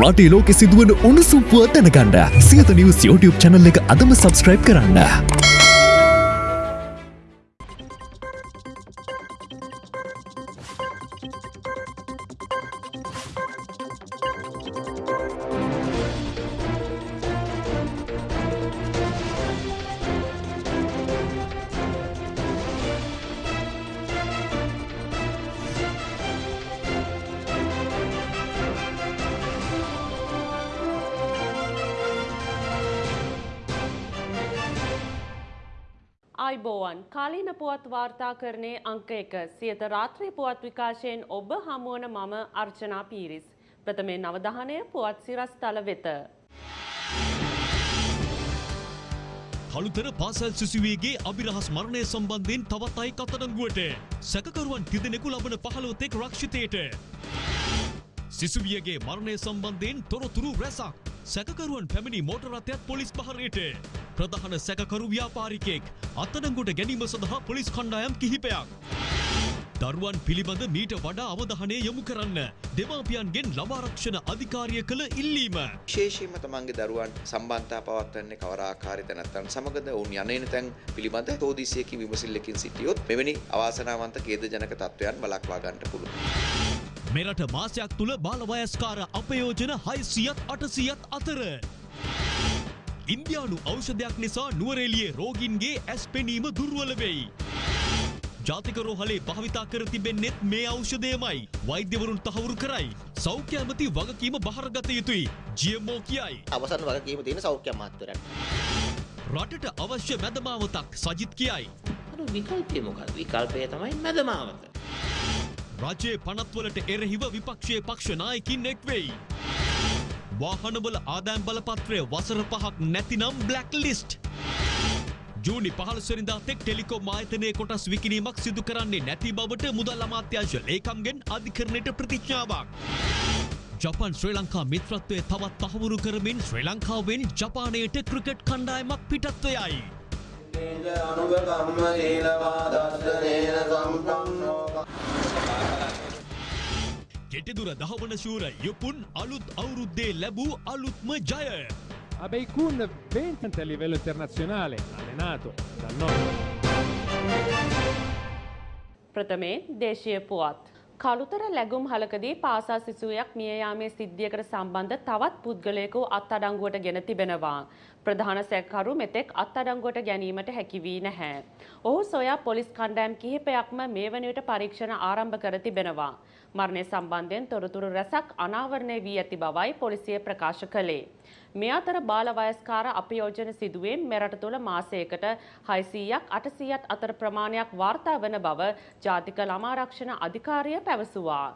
රටේ ලෝකෙ සිදුවන උණුසුම් පුවත් දැනගන්න සියත නිවස් YouTube channel එක අදම subscribe කරන්න. වාර්තාකරණය අංක එක සියත රාත්‍රී පුවත් විකාශයෙන් ඔබ හමුවන මම අර්චනා පීරිස්. ප්‍රථමේ නවධානය පුවත් සිරස්තල වෙත. කළුතර පාසල් සිසුවේගේ අභිරහස් මරණය සම්බන්ධයෙන් තවත් අයි කතඩංගුවට සැකකරුවන් තිදෙනෙකු ලබන පහළොතෙක් රක්ෂිතයට. සිසුවියගේ මරණය සම්බන්ධයෙන් තොරතුරු රැසක් සැකකරුවන් පැමිණි මෝටරත්යත් පොලිස් පහරයට ප්‍රධාන සැකකරු ව්‍යාපාරිකෙක් අත්තඩංගුට ගැනීම සඳහා පොලිස් කණ්ඩායම් කිහිපයක්. දරුවන් පිළිබඳ මීට වඩා අවධානය යොමු කරන්න දෙමාපියන්ගෙන් ළමාරක්ෂණ අධිකාරිය කළ ඉල්ලීම. විශේෂයෙන්ම තමන්ගේ දරුවන් සම්බන්ධතා පවත්වන්නේ කවර ආකාරයද නැත්නම් සමගද ඔවුන් යන්නේ තැන් පිළිබඳ තෝදිසියකින් විමසිල්ලකින් සිටියොත් මෙවැනි අවාසනාවන්ත ඛේදජනක තත්ත්වයන් වළක්වා ගන්නට පුළුවන්. මෙරට මාසයක් තුළ බාලවයස්කාර අපයෝජන හයිසියත් අටසියත් අතර. ඉන්දයානු ඖෂධයක් නිසා නුවරෙලියේ රෝගින්ගේ ඇස් පෙනීම දුර්වල වෙයි. ජාතික රෝහලේ භාවිතා කර තිබෙන්නෙත් මේ ඖෂධයමයි වෛද්‍යවරුන් තහවුරු කරයි. සෞඛ්‍ය ඇමති වගකීම බහරගත යුතුයි. ජියමෝ කියයි. අවසන් වගකීම තියෙන සෞඛ්‍ය අමාත්‍යවරයන්. රටට අවශ්‍ය මැදමාවතක් සජිත් කියයි. අර විකල්පය මොකක්ද? විකල්පය තමයි මැදමාවත. රජයේ පනත්වලට එරෙහිව විපක්ෂයේ පක්ෂ නායකින් එක් වෙයි. වාහනවල ආදායම් බලපත්‍රය වසර පහක් නැතිනම් බ්ලැක් ලිස්ට්. ජූනි පහළසරින්දා තෙක් ටෙලිකොම් ආයතනයේ කොටස් විකිනීමක් සිදු කරන්නේ නැති බවට මුදල් අමාත්‍යංශ ලේකම්ගෙන් අධිකරණයට ප්‍රතිඥාවක්. ජපන් ශ්‍රී ලංකා මිත්‍රත්වය තවත් තහවුරු කරමින් ශ්‍රී ලංකාවෙන් ජපානයට ක්‍රිකට් කණ්ඩායමක් පිටත්වයයි. අනුගකම්ම සීලවා දර්ශනේන සම්පන්නෝ ගෙටදුර දහවන ශූර යුපුන් අලුත් අවුරුද්දේ ලැබූ අලුත්ම ජය. Abeikun 20 a livello internazionale, allenato dal nord. ප්‍රථමේ දේශීය පුවත්. කළුතර ලැගුම් හලකදී පාසා සිසුවක් මිය යාමේ සිද්ධියකට සම්බන්ධ තවත් පුද්ගලයෙකු අත්අඩංගුවට ගෙන තිබෙනවා. ප්‍රධාන සැකකරු මෙතෙක් අත්අඩංගුවට ගැනීමට හැකි වී නැහැ. ඔහු සොයා පොලිස් කණ්ඩායම් කිහිපයක්ම මේ වන විට පරීක්ෂණ ආරම්භ කර තිබෙනවා. මරණය සම්බන්ධයෙන් තොරතුරු රැසක් අනාවරණය වී ඇති බවයි පොලිසිය ප්‍රකාශ කළේ. මේ අතර බාල වයස්කාර අපයෝජන සිදුවීම් මෙරට තුළ මාසයකට 600ක් 800ක් අතර ප්‍රමාණයක් වාර්තා වන බව ජාතික ළමාරක්ෂණ අධිකාරිය පැවසුවා.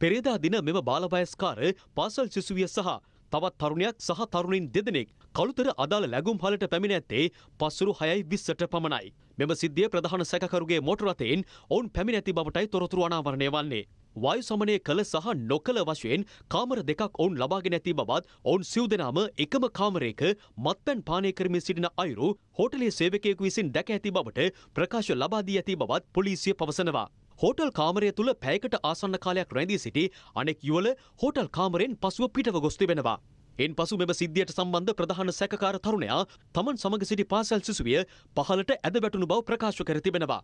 පෙරේදා දින මෙම බාලවයස්කාර පාසල් සිසුවිය සහ තවත් තරුණයක් සහ තරුණින් දෙදෙනෙක් කළුතර අදාළ ලැගුම් හලට පැමිණ ඇත්තේ පස්සුරු හයයි විස්සට පමණයි. මෙම සිද්ධිය ප්‍රධාන සැකකරුගේ මෝටරතයෙන් ඔවුන් පැමිණ ඇති බවටයි තොරතුරු අනාවරණය වන්නේ. වායු සමනය කළ සහ නොකළ වශයෙන් කාමර දෙකක් ඔවුන් ලබාගෙන ඇති බවත් ඔවුන් සිව් දෙනාම එකම කාමරයක මත්පැන් පානය කරමින් සිටින අයුරු හෝටලේ සේවකයෙකු විසින් දැක ඇති බවට ප්‍රකාශ ලබා දී ඇති බවත් පොලිසිය පවසනවා. හෝටල් කාමරය තුළ පැයකට ආසන්න කාලයක් රැඳී සිටි අනෙක් යුවල හෝටල් කාමරෙන් පසුව පිටව ගොස් තිබෙනවා. එන් පසු මෙම සිද්ධියට සම්බන්ධ ප්‍රධාන සැකකාර තරුණයා තමන් සමග සිටි පාසල් සිසුවිය පහලට ඇද වැටුණු බව ප්‍රකාශ කර තිබෙනවා.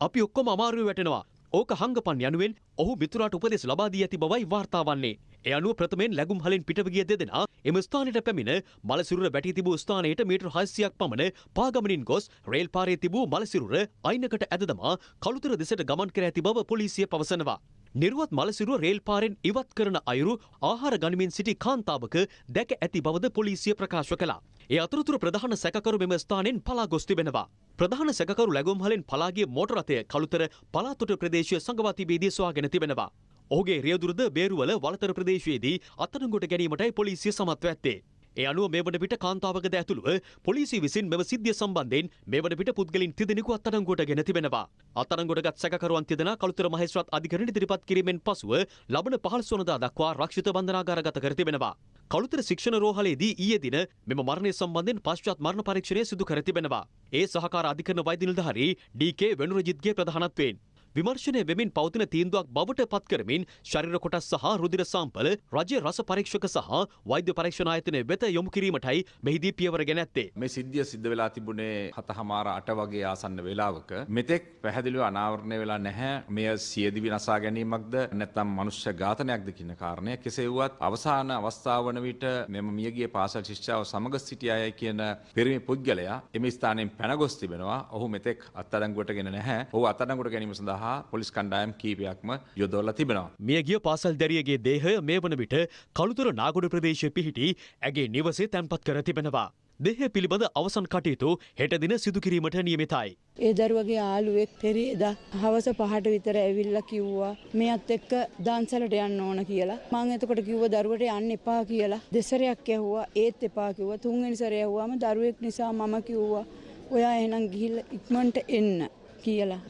අපි ඔක්කොම අමාරුව වැටෙනවා. ඕක හංගපන් යනුවෙන් ඔහු මිතුරාට උපදෙස් ලබා දී ඇති බවයි වාර්තා වන්නේ. ඒ අනුව ප්‍රථමයෙන් ලැබුම් හලෙන් පිටව ගිය දෙදෙනා එම ස්ථානයට පැමිණ මලසිරුර වැටී තිබූ ස්ථානයට මීටර් 600ක් පමණ පාගමනින් ගොස් රේල් පාරේ තිබූ මලසිරුර අයිනකට ඇද දමා කළුතර දෙසට ගමන් කර ඇති බව පොලිසිය පවසනවා. නිර්වත් මලසිරුව රේල් පාරෙන් ඉවත් කරන අයුරු ආහාර ගනිමින් සිටි කාන්තාවක දැක ඇති බවද පොලිසිය ප්‍රකාශ කළා. ඒ අතුරතුර ප්‍රධාන සැකකරු මෙම ස්ථානෙන් පලා ගොස් තිබෙනවා. ප්‍රධාන සැකකරු ලැගුම් හලෙන් පලාගේ මෝටරතය කළුතර පලාතොට ප්‍රදේශය සංගවා තිබේදී සොයාගෙන තිබෙනවා. ඔහුගේ රියදුරද බේරුවල වලතර ප්‍රදේශයේදී අත්අඩංගුවට ගැනීමටයි පොලිසිය සමත්ව ඇත්තේ. ඒ අනුව මේ වන විට කාන්තාවකද ඇතුළුව පොලිසිය විසින් මෙම සිද්ධිය සම්බන්ධයෙන් මේ වන විට පුද්ගලින් තිදෙනෙකු අත්අඩංගුවට ගෙන තිබෙනවා. අත්අඩංගුවටගත් සැකකරුවන් තිදෙනා කළුතර මහේස්ත්‍රාත් අධිකරණයට ඉදිරිපත් කිරීමෙන් පසුව ලබන 15 වනදා දක්වා රක්ෂිත බන්ධනාගාරගත කර තිබෙනවා. කළුතර ශික්ෂණ රෝහලේදී ඊයේ දින මෙම මරණය සම්බන්ධයෙන් පශ්චාත් මරණ පරීක්ෂණය සිදු කර තිබෙනවා. ඒ සහකාර අධිකරණ වෛද්‍ය නිලධාරී ඩී.කේ වෙනුරජිත්ගේ ප්‍රධානත්වයෙන් විමර්ශනය වෙමින් පවතින තීන්දුවක් බවට පත් කරමින් ශරීර කොටස් සහ රුධිර සාම්පල රජය රස පරීක්ෂක සහ වෛද්‍ය පරීක්ෂණ ආයතනය වෙත යොමු කිරීමටයි මෙහිදී පියවර ගෙන ඇත්තේ. මේ සිද්ධිය සිද්ධ වෙලා තිබුණේ හත හමාර අට වගේ ආසන්න වෙලාවක. මෙතෙක් පැහැදිලිව අනාවරණය වෙලා නැහැ. මෙය සියදිවි නසා ගැනීමක්ද නැත්නම් මනුෂ්‍ය ඝාතනයක්ද කියන කාරණය කෙසේ වුවත් අවසාන අවස්ථාව වන විට මෙම මියගිය පාසල් ශිෂ්‍යාව සමග සිටි අය කියන පිරිමි පුද්ගලයා එම ස්ථානයෙන් පැනගොස් තිබෙනවා. ඔහු මෙතෙක් අත්අඩංගුවට ගෙන නැහැ. ඔහු අත්අඩංගුවට ගැනීම සඳහා පොලිස් කණ්ඩායම් කීපයක්ම යොදවලා තිබෙනවා මියගිය පාසල් දැරියගේ දේහය මේ වන විට කළුතර නාගොඩ ප්‍රදේශය පිහිටි ඇගේ නිවසේ තැන්පත් කර තිබෙනවා. දෙහ පිළිබඳ අවසන් කටයුතු හෙට දින සිදුකිරීමට නියමිතයි. ඒ දරුවගේ ආලුවෙක් පෙරේදා හවස පහට විතර ඇවිල්ලා කිව්වා මෙයත් එක්ක දන්සලට යන්න ඕන කියලා. මං එතකොට කිව්ව දරුවට යන්න එපා කියලා. දෙසරයක් ඇහුවා ඒත් එපා කිව්වා. තුන්වෙනි සැරේ ඇහුවාම දරුවෙක් නිසා මම කිව්වා ඔයා එහෙනම් ගිහිල්ලා ඉක්මනට එන්න කියලා.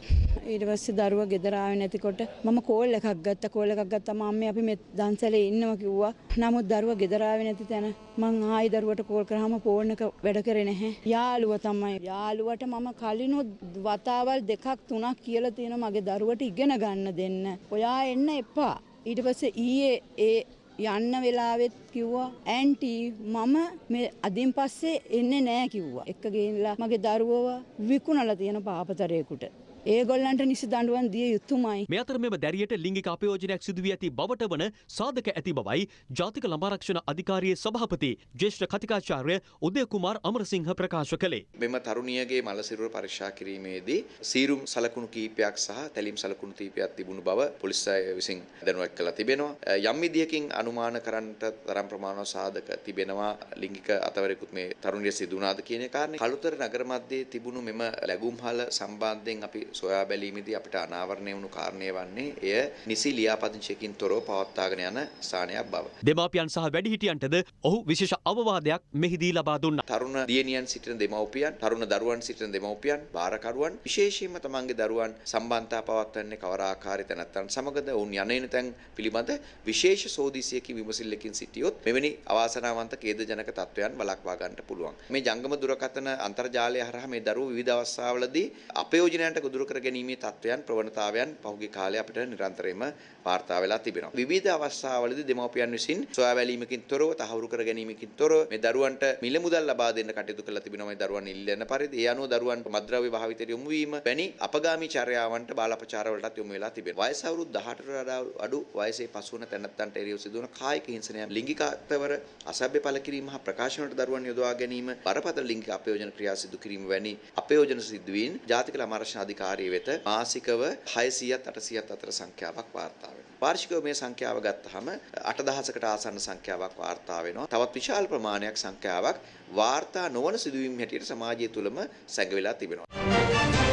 ඊට පස්සේ දරුවා ගෙදර ආවේ නැතිකොට මම කෝල් එකක් ගත්තා. කෝල් එකක් ගත්තාම අම්මේ අපි මේ දන්සලේ ඉන්නවා කිව්වා. නමුත් දරුවා ගෙදර ආවේ නැති තැන මං ආයි දරුවට කෝල් කරාම ෆෝන් එක වැඩ කරේ නැහැ. යාළුවා තමයි. යාළුවට මම කලිනුත් වතාවල් දෙකක් තුනක් කියලා තියෙනවා මගේ දරුවට ඉගෙන ගන්න දෙන්න. ඔයා එන්න එපා. ඊට පස්සේ ඊයේ ඒ යන්න වෙලාවෙත් කිව්වා ඇන්ටි මම මේ අදින් පස්සේ එන්නේ නෑ කිව්වා. එක්ක ගෙනලා මගේ දරුවව විකුණලා තියෙන පාපතරයෙකුට. ඒගොල්ලන්ට නිසි දඬුවම් දිය යුතුමයි. මේ අතර මෙම දැරියට ලිංගික අපයෝජනයක් සිදුවී ඇති බවට වන සාධක ඇති බවයි ජාතික ළමාරක්ෂණ අධිකාරියේ සභාපති ජ්‍යෙෂ්ඨ කතිකාචාර්ය උදය කුමාර් අමරසිංහ ප්‍රකාශ කළේ. මෙම තරුණියගේ මල සිරුර පරීක්ෂා කිරීමේදී සීරුම් සලකුණු කීපයක් සහ තැලීම් සලකුණු කීපයක් තිබුණු බව පොලිස් අය විසින් දැනුවත් කළා තිබෙනවා. යම් විදියකින් අනුමාන කරන්නට තරම් ප්‍රමාණවත් සාධක තිබෙනවා ලිංගික අතවරයෙකුත් මේ තරුණිය සිදු වුණාද කියන කාරණේ. කළුතර නගර මැදේ තිබුණු මෙම ලැබුම්හල සම්බන්ධයෙන් අපි සොයා බැලීමේදී අපිට අනාවරණය වුණු කාරණය වන්නේ එය නිසි ලියාපදිංචියකින් තොරව පවත්වාගෙන යන ස්ථානයක් බව. දෙමාපියන් සහ වැඩිහිටියන්ටද ඔහු විශේෂ අවවාදයක් මෙහිදී ලබා දුන්නා. තරුණ දියණියන් සිටින දෙමව්පියන්, තරුණ දරුවන් සිටින දෙමව්පියන්, භාරකරුවන් විශේෂයෙන්ම තමන්ගේ දරුවන් සම්බන්ධතා පවත්වන්නේ කවර ආකාරයක නැත්නම් සමගද ඔවුන් යන තැන් පිළිබඳ විශේෂ සෝදිසියකින් විමසිල්ලකින් සිටියොත් මෙවැනි අවාසනාවන්ත ඛේදජනක තත්වයන් වළක්වා ගන්නට පුළුවන්. මේ ජංගම දුරකථන අන්තර්ජාලය හරහා මේ දරුවෝ විවිධ අවස්ථාවලදී අපයෝජනයන්ට ගොදුරු කර ගැනීමේ තත්වයන් ප්‍රවණතාවයන් පහුගිය කාලේ අපිට නිරන්තරයෙන්ම වාර්තා වෙලා තිබෙනවා. විවිධ අවස්ථාවලදී දෙමව්පියන් විසින් සොයා බැලීමකින් තොරව තහවුරු කර ගැනීමකින් තොරව මේ දරුවන්ට මිල මුදල් ලබා දෙන්න කටයුතු කරලා තිබෙනවා මේ දරුවන් ඉල්ලන පරිදි. ඒ අනුව දරුවන් මද්ද්‍රව්‍ය භාවිතයට යොමු වීම වැනි අපගාමී චර්යාවන්ට බාල අපචාර වලටත් යොමු වෙලා තිබෙනවා. වයස අවුරුදු 18ට වඩා අඩු වයසේ පසු වන තැනැත්තන්ට එරෙහිව සිදුවන කායික හිංසනයන් ලිංගික අත්වර අසභ්‍ය පළ කිරීම හා ප්‍රකාශනවලට දරුවන් යොදවා ගැනීම බරපතල ලිංගික අපයෝජන ක්‍රියා සිදු කිරීම වැනි අපයෝජන සිදුවීම් ජාතික ළමාරක්ෂණ අධිකාරිය වෙත මාසිකව 600ත් 800ත් අතර සංඛ්‍යාවක් වාර්තා වෙනවා. වාර්ෂිකව මේ සංඛ්‍යාව ගත්තහම 8000කට ආසන්න සංඛ්‍යාවක් වාර්තා වෙනවා. තවත් විශාල ප්‍රමාණයක් සංඛ්‍යාවක් වාර්තා නොවන සිදුවීම් හැටියට සමාජය තුළම සැඟවිලා තිබෙනවා.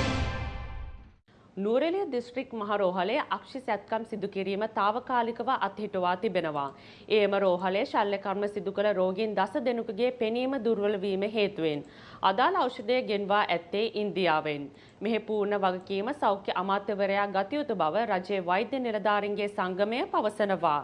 නූරෙලිය දිස්ත්‍රික් මහරෝහලේ අක්ෂි සැත්කම් සිදු කිරීම తాවකාලිකව අත්හිටුවා තිබෙනවා. එයම රෝහලේ ශල්‍ය කර්ම සිදු කළ රෝගීන් දස දෙනෙකුගේ පෙනීම දුර්වල වීම හේතුවෙන් අදාළ ඖෂධය ගෙන්වා ඇත්තේ ඉන්දියාවෙන්. මෙහි පූර්ණ වගකීම සෞඛ්‍ය අමාත්‍යවරයා ගත යුතු බව රජයේ වෛද්‍ය නිලධාරීන්ගේ සංගමය පවසනවා.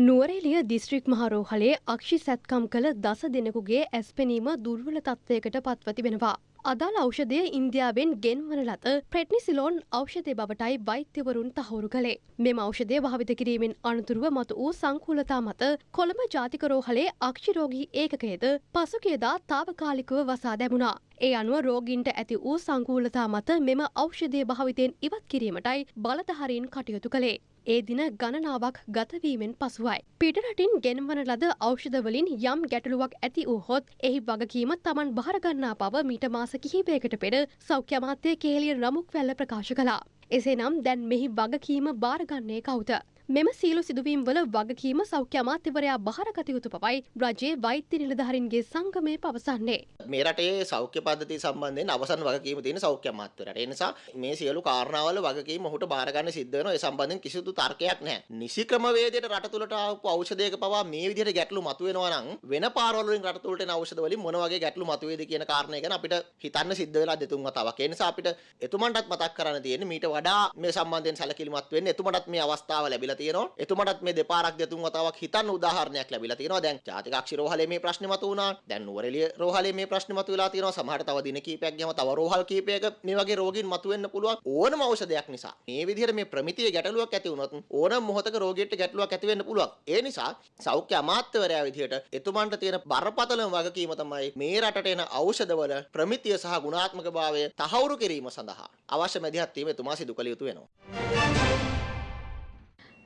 නුවරේලිය දිස්ත්‍රික් මහරෝහලේ අක්ෂි සැත්කම් කළ දස දෙනෙකුගේ ඇස්පෙනීම දුර්වල තත්ත්වයකට පත්ව තිබෙනවා. අදාළ ඖෂධය ඉන්දියාවෙන් ගෙන්වන ලද ප්‍රෙට්නිසිලෝන් ඖෂධය බවටයි වෛද්‍යවරුන් තහවුරු කළේ. මෙම ඖෂධය භාවිත කිරීමෙන් අනතුරුව මතු වූ සංකූලතා මත කොළඹ ජාතික රෝහලේ අක්ෂිරෝගී ඒකකයේද පසුගියදා තාවකාලිකව වසා දැමුණා. ඒ අනුව රෝගීන්ට ඇති වූ සංකූලතා මත මෙම ඖෂධය භාවිතයෙන් ඉවත් කිරීමටයි බලධාරීන් කටයුතු කළේ. ඒ දින ගණනාවක් ගතවීමෙන් පසුවයි. පිටරටින් ගෙන්වන ලද ඖෂධවලින් යම් ගැටලුවක් ඇති වූහොත් එහි වගකීම තමන් භාරගන්නා බව මීට මාස කිහිපයකට පෙර සෞඛ්‍ය අමාත්‍ය කේලිය රමුක් වැල්ල ප්‍රකාශ කළා. එසේනම් දැන් මෙහි වගකීම භාරගන්නේ කවුද? මෙම සීලු සිදුවීම් වල වගකීම සෞඛ්‍ය අමාත්‍යවරයා බහරගත යුතු බවයි රජයේ වෛද්‍ය නිලධාරීන්ගේ සංගමය පවසන්නේ. මේ රටේ සෞඛ්‍ය පද්ධතිය සම්බන්ධයෙන් අවසන් වගකීම තියෙන සෞඛ්‍ය අමාත්‍යවරයාට. ඒ නිසා මේ සියලු කාරණාවල වගකීම ඔහුට බාර ගන්න සිද්ධ වෙනවා. ඒ සම්බන්ධයෙන් කිසිදු තර්කයක් නැහැ. නිසි ක්‍රමවේදයට රට තුළට ආපු ඖෂධයක පවා මේ විදිහට ගැටලු මතුවෙනවා නම් වෙන පාරවල වලින් රට තුළට එන ඖෂධ වලින් මොන වගේ ගැටලු මතුවේද කියන කාරණය ගැන අපිට හිතන්න සිද්ධ වෙලා දෙතුන් වතාවක්. ඒ නිසා අපිට එතුමන්ටත් මතක් කරන්න තියෙන්නේ මීට වඩා මේ සම්බන්ධයෙන් සැලකිලිමත් වෙන්න එතුමටත් මේ අවස්ථාව ලැබිලා ලැබිලා තියෙනවා. එතුමටත් මේ දෙපාරක් දෙතුන් වතාවක් හිතන්න උදාහරණයක් ලැබිලා තියෙනවා. දැන් ජාතිකාක්ෂි රෝහලේ මේ ප්‍රශ්නේ මතුවුණා. දැන් නුවරඑළිය රෝහලේ මේ ප්‍රශ්නේ මතුවලා තියෙනවා. සමහරට තව දින කිහිපයක් ගියම තව රෝහල් කිහිපයක මේ වගේ රෝගීන් මතුවෙන්න පුළුවන්. ඕනම ඖෂධයක් නිසා. මේ විදිහට මේ ප්‍රමිතියේ ගැටලුවක් ඇති වුණොත් ඕනම මොහොතක රෝගියෙක්ට ගැටලුවක් ඇති වෙන්න පුළුවන්. ඒ නිසා සෞඛ්‍ය අමාත්‍යවරයා විදිහට එතුමන්ට තියෙන බරපතලම වගකීම තමයි මේ රටට එන ඖෂධවල ප්‍රමිතිය සහ ගුණාත්මකභාවය තහවුරු කිරීම සඳහා අවශ්‍ය මැදිහත් වීම එතුමා සිදු කළ යුතු වෙනවා.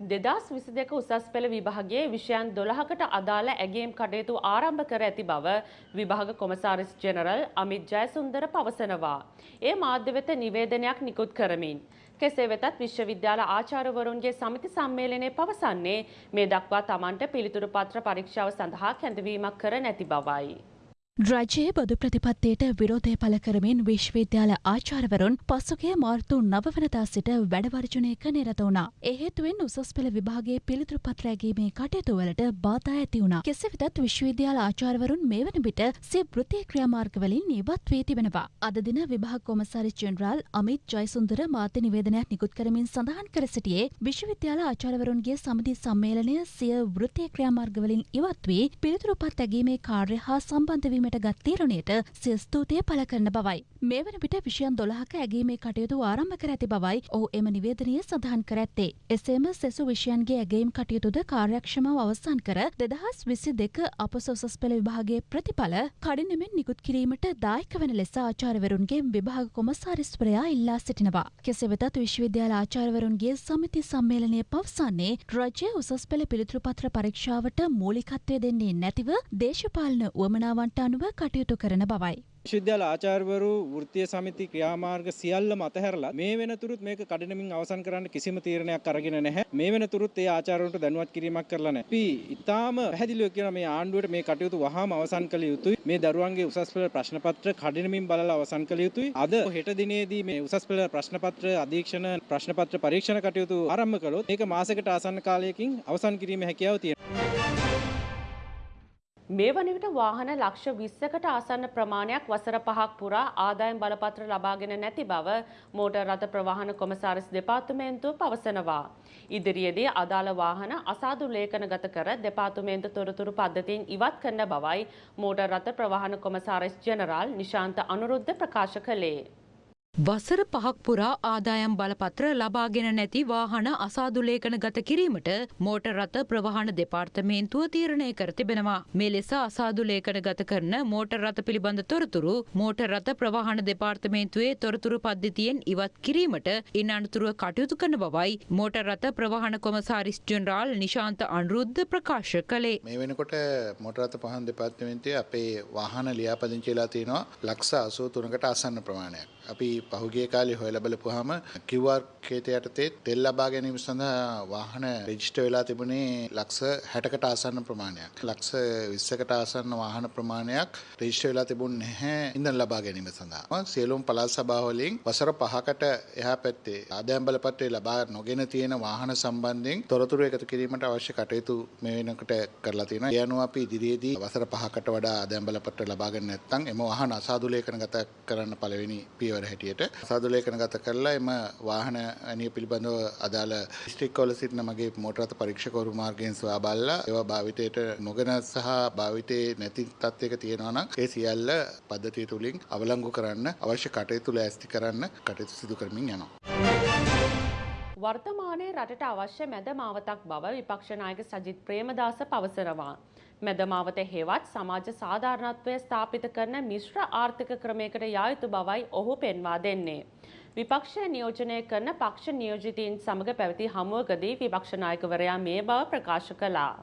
දෙදස් විසි දෙක උසස් පෙළ විභාගයේ විෂයන් දොළහකට අදාළ ඇගේම් කටයුතු ආරම්භ කර ඇති බව විභාග කොමසාරිස් ජෙනරල් අමිත් ජයසුන්දර පවසනවා. ඒ මාධ්‍ය වෙත නිවේදනයක් නිකුත් කරමින්. කෙසේ වෙතත් විශ්වවිද්‍යාල ආචාර්යවරුන්ගේ සමිති සම්මේලනය පවසන්නේ මේ දක්වා තමන්ට පිළිතුරු පත්‍ර පරීක්ෂාව සඳහා කැඳවීමක් කර නැති බවයි. රජයේ බොදු ප්‍රතිපත්තියට විරෝධය පළ කරමින් විශ්වවිද්‍යාල ආචාර්යවරුන් පසුගිය මාර්තු නවවනදා සිට වැඩවර්ජනයක නිරත වුණා. ඒ හේතුවෙන් උසස් පෙළ විභාගයේ පිළිතුරු පත්‍ර ඇගීමේ කටයුතු වලට බාධා ඇති වුණා. කෙසේ වෙතත් විශ්වවිද්‍යාල ආචාර්යවරුන් මේ වන විට සිය වෘත්තීය ක්‍රියාමාර්ගවලින් ඉවත් වී තිබෙනවා. අද දින විභාග කොමසාරිස් ජෙනරාල් අමිත් ජයසුන්දර මාධ්‍ය නිවේදනයක් නිකුත් කරමින් සඳහන් කර සිටියේ විශ්වවිද්‍යාල ආචාර්යවරුන්ගේ සමිති සම්මේලනය සිය වෘත්තීය ක්‍රියාමාර්ගවලින් ඉවත් වී පිළිතුරු පත් ඇගීමේ කාර්ය හා සම්බන්ධ වීමට ගත් තීරණයට සිය ස්තුතිය පළ කරන බවයි. මේ වන විට විෂයන් දොළහක ඇගීමේ කටයුතු ආරම්භ කර ඇති බවයි ඔහු එම නිවේදනය සඳහන් කර ඇත්තේ. එසේම සෙසු විෂයන්ගේ ඇගේම් කටයුතුද කාර්යක්ෂමව අවසන් කර දෙදහස් විසි දෙක අපස උසස් පෙළ විභාගයේ ප්‍රතිඵල කඩිනමෙන් නිකුත් කිරීමට දායක වන ලෙස ආචාර්යවරුන්ගේ විභාග කොමසාරිස්වරයා ඉල්ලා සිටිනවා. කෙසේ වෙතත් විශ්වවිද්‍යාල ආචාර්යවරුන්ගේ සමිති සම්මේලනය පවසන්නේ රජය උසස් පෙළ පිළිතුරු පත්‍ර පරීක්ෂාවට මූලිකත්වය දෙන්නේ නැතිව දේශපාලන උවමනාවන්ට අනුව කටයුතු කරන බවයි. විශ්වවිද්‍යාල ආචාර්යවරු වෘත්තීය සමිති ක්‍රියාමාර්ග සියල්ලම අතහැරලා මේ වෙනතුරුත් මේක කඩිනමින් අවසන් කරන්න කිසිම තීරණයක් අරගෙන නැහැ. මේ වෙනතුරුත් ඒ ආචාර්යවරුන්ට දැනුවත් කිරීමක් කරලා නැහැ. අපි ඊටාම පැහැදිලිව කියන මේ ආණ්ඩුවට මේ කටයුතු වහාම අවසන් කළ යුතුයි. මේ දරුවන්ගේ උසස් පෙළ ප්‍රශ්න පත්‍ර කඩිනමින් බලලා අවසන් කළ යුතුයි. අද හෙට දිනේදී මේ උසස් පෙළ ප්‍රශ්න පත්‍ර අධීක්ෂණ ප්‍රශ්න පත්‍ර පරීක්ෂණ කටයුතු ආරම්භ කළොත් මේක මාසයකට ආසන්න කාලයකින් අවසන් කිරීමේ හැකියාව තියෙනවා. මේ වන විට වාහන ලක්ෂ විස්සකට ආසන්න ප්‍රමාණයක් වසර පහක් පුරා ආදායම් බලපත්‍ර ලබාගෙන නැති බව මෝටර් රථ ප්‍රවාහන කොමසාරිස් දෙපාර්තමේන්තුව පවසනවා. ඉදිරියේදී අදාළ වාහන අසාදු ලේඛනගත කර දෙපාර්තමේන්තු තොරතුරු පද්ධතියෙන් ඉවත් කරන බවයි මෝටර් රථ ප්‍රවාහන කොමසාරිස් ජෙනරාල් නිශාන්ත අනුරුද්ධ ප්‍රකාශ කළේ. වසර පහක් පුරා ආදායම් බලපත්‍ර ලබාගෙන නැති වාහන අසාදුලේඛන ගත කිරීමට මෝටර් රථ ප්‍රවාහන දෙපාර්තමේන්තුව තීරණය කර තිබෙනවා. මේ ලෙස අසාදුලේඛන ගත කරන මෝටර් රථ පිළිබඳ තොරතුරු මෝටර් රථ ප්‍රවාහන දෙපාර්තමේන්තුවේ තොරතුරු පද්ධතියෙන් ඉවත් කිරීමට ඉන් අනතුරුව කටයුතු කරන බවයි මෝටර් රථ ප්‍රවාහන කොමසාරිස් ජෙනරාල් නිශාන්ත අනුරුද්ධ ප්‍රකාශ කළේ. මේ වෙනකොට මෝටර් රථ පහන් දෙපාර්තමේන්තුවේ අපේ වාහන ලියාපදිංචි වෙලා තියෙනවා ලක්ෂ 83කට ආසන්න ප්‍රමාණයක්. අපි පහුගිය කාලේ හොයලා බලපුවාම QR කේතය යටතේ තෙල් ලබා ගැනීම සඳහා වාහන රෙජිස්ටර් වෙලා තිබුණේ ලක්ෂ 60කට ආසන්න ප්‍රමාණයක්. ලක්ෂ 20කට ආසන්න වාහන ප්‍රමාණයක් රෙජිස්ටර් වෙලා තිබුණේ නැහැ ඉන්ධන ලබා ගැනීම සඳහා. සියලුම පළාත් සභා වලින් වසර 5කට එහා පැත්තේ ආදායම් බලපත්‍රය ලබා නොගෙන තියෙන වාහන සම්බන්ධයෙන් තොරතුරු එකතු කිරීමට අවශ්‍ය කටයුතු මේ වෙනකොට කරලා තියෙනවා. ඒ අනුව අපි ඉදිරියේදී වසර 5කට වඩා ආදායම් බලපත්‍ර ලබා ගන්න නැත්නම් එම වාහන අසාදු ලේඛනගත කරන්න පළවෙනි පියවර හැටියට සාදු ලේඛනගත කරලා එම වාහන අනිය පිළිබඳව අදාළ දිස්ත්‍රික්කවල සිටින මගේ මෝටර් රථ පරීක්ෂකවරු මාර්ගයෙන් සොයා බලලා ඒවා භාවිතයට නොගෙන සහ භාවිතයේ නැති තත්ත්වයක තියෙනවා නම් ඒ සියල්ල පද්ධතිය තුලින් අවලංගු කරන්න අවශ්‍ය කටයුතු ලෑස්ති කරන්න කටයුතු සිදු කරමින් යනවා. වර්තමානයේ රටට අවශ්‍ය මැද මාවතක් බව විපක්ෂ නායක සජිත් ප්‍රේමදාස පවසනවා. මැද මාවත හෙවත් සමාජ සාධාරණත්වය ස්ථාපිත කරන මිශ්‍ර ආර්ථික ක්‍රමයකට යා යුතු බවයි ඔහු පෙන්වා දෙන්නේ. විපක්ෂය නියෝජනය කරන පක්ෂ නියෝජිතීන් සමග පැවති හමුවකදී විපක්ෂ නායකවරයා මේ බව ප්‍රකාශ කළා.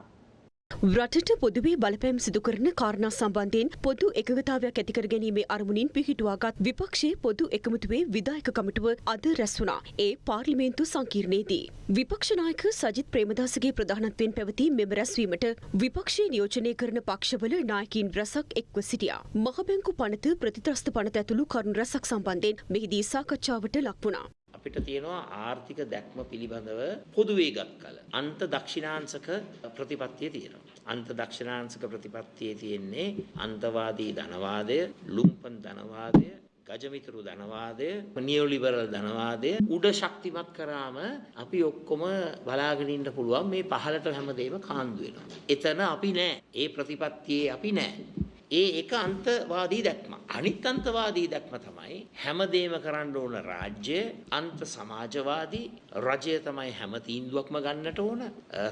රටට පොදුවේ බලපෑම් සිදු කරන කාරණා සම්බන්ධයෙන් පොදු එකගතාවයක් ඇතිකර ගැනීමේ අරමුණින් පිහිටුවාගත් විපක්ෂයේ පොදු එකමුතුවේ විදායක කමිටුව අද රැස් වුණා. ඒ පාර්ලිමේන්තු සංකීර්ණයේදී. විපක්ෂ නායක සජිත් ප්‍රේමදාසගේ ප්‍රධානත්වයෙන් පැවති මෙම රැස්වීමට විපක්ෂයේ නියෝජනය කරන පක්ෂවල නායකයින් රැසක් එක්ව සිටියා. මහබැංකු පනත ප්‍රතිත්‍රස්ත පනත ඇතුළු කරුණු රැසක් සම්බන්ධයෙන් මෙහිදී සාකච්ඡාවට ලක් වුණා. අපිට තියෙනවා ආර්ථික දැක්ම පිළිබඳව පොදුවේ ගත් කල අන්ත දක්ෂිණාංශක ප්‍රතිපත්තිය තියෙනවා. අන්ත දක්ෂිණාංශක ප්‍රතිපත්තියේ තියෙන්නේ අන්තවාදී ධනවාදය, ලුම්පන් ධනවාදය, ගජමිතුරු ධනවාදය නියෝලිබරල් ධනවාදය උඩ ශක්තිමත් කරාම අපි ඔක්කොම බලාගෙන ඉන්න පුළුවන් මේ පහළට හැමදේම කාන්දු වෙනවා. එතන අපි නෑ. ඒ ප්‍රතිපත්තියේ අපි නෑ. ඒ එක අන්තවාදී දැක්ම. අනිත් අන්තවාදී දැක්ම තමයි හැමදේම කරන්න ඕන රාජ්‍ය අන්ත සමාජවාදී රජය තමයි හැම තීන්දුවක්ම ගන්නට ඕන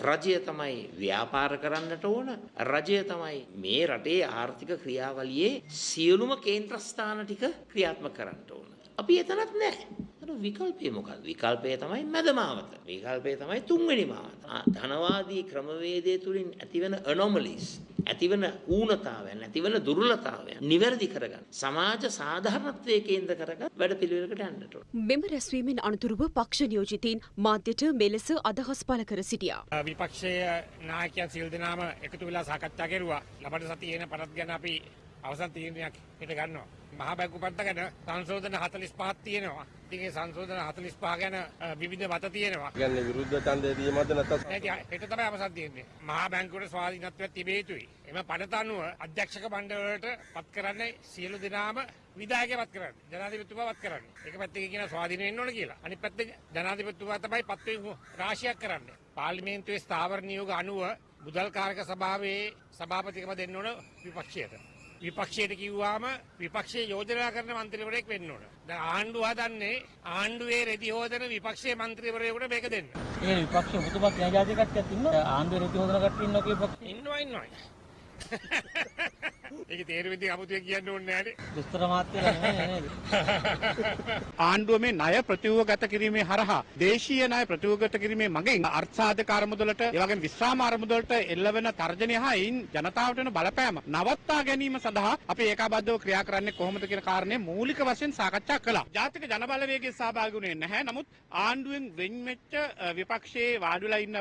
රජය තමයි ව්‍යාපාර කරන්නට ඕන රජය තමයි මේ රටේ ආර්ථික ක්‍රියාවලියේ සියලුම කේන්ද්‍රස්ථාන ටික ක්‍රියාත්මක කරන්න ඕන. අපි එතනත් නෑ. අර විකල්පය මොකක්ද? විකල්පය තමයි මැදමාවත. විකල්පය තමයි තුන්වෙනි මාවත. ධනවාදී ක්‍රමවේදය තුලින් ඇතිවන anomalies ඇතිවන ඌනතාවයන් ඇතිවන දුර්ලතාවයන් නිවැරදි කරගන්න සමාජ සාධාරණත්වයේ කේන්ද්‍ර කරගත් වැඩ පිළිවෙලකට යන්නට ඕන. මෙම රැස්වීමෙන් අනතුරුව පක්ෂ නියෝජිතීන් මාධ්‍යට මෙලෙස අදහස් පළ කර සිටියා. විපක්ෂයේ නායකයන් සියලු දෙනාම එකතු වෙලා සාකච්ඡා කෙරුවා. ලබන සතියේ එන පනත් ගැන අපි අවසන් තීරණයක් හිට ගන්නවා. මහා බැංකු පන්ත ගැන සංශෝධන 45ක් තියෙනවා. ඉතින් ඒ සංශෝධන 45 ගැන විවිධ මත තියෙනවා. කියන්නේ විරුද්ධ ඡන්දය දීමද නැත්නම් නැති හෙට තමයි අවසන් තියෙන්නේ. මහා බැංකුවට ස්වාධීනත්වයක් තිබිය යුතුයි. එම පනත අනුව අධ්‍යක්ෂක මණ්ඩලයට පත් කරන්නේ සියලු දෙනාම විධායකය පත් කරන්නේ. ජනාධිපතිතුමා පත් කරන්නේ. එක පැත්තකින් කියන ස්වාධීන වෙන්න ඕන කියලා. අනිත් පැත්තේ ජනාධිපතිතුමා තමයි පත් වීම රාශියක් කරන්නේ. පාර්ලිමේන්තුවේ ස්ථාවර නියෝග අනුව මුදල් කාරක සභාවේ සභාපතිකම දෙන්න ඕන විපක්ෂයට. විපක්ෂයට කිව්වාම විපක්ෂයේ යෝජනා කරන මන්ත්‍රීවරයෙක් වෙන්න ඕන. දැන් ආණ්ඩුව හදන්නේ ආණ්ඩුවේ රෙදි හොදන විපක්ෂයේ මන්ත්‍රීවරයෙකුට මේක දෙන්න. ඒ විපක්ෂ කියන ජාති කට්ටියක් ඉන්නවා ආණ්ඩුවේ රෙදි හොදන කට්ටිය ඉන්නවා කියපක්. ඉන්නවා ඉන්නවා. ඒක තේරුම් ඉතින් අමුතුවෙන් කියන්න ඕනේ නෑනේ. දුස්තර මාත්‍යලා නෙමෙයි නේද? ආණ්ඩුව මේ ණය ප්‍රතිව්‍යුහගත කිරීමේ හරහා දේශීය ණය ප්‍රතිව්‍යුහගත කිරීමේ මගින් අර්ථසාධක අරමුදලට ඒ වගේම විශ්‍රාම අරමුදලට එල්ලවෙන තර්ජනය හා එයින් ජනතාවට වෙන බලපෑම නවත්තා ගැනීම සඳහා අපි ඒකාබද්ධව ක්‍රියා කරන්නේ කොහොමද කියන කාරණය මූලික වශයෙන් සාකච්ඡා කළා. ජාතික ජනබලවේගයේ සහභාගී වුණේ නැහැ. නමුත් ආණ්ඩුවෙන් වෙන් වෙච්ච විපක්ෂයේ වාඩි වෙලා ඉන්න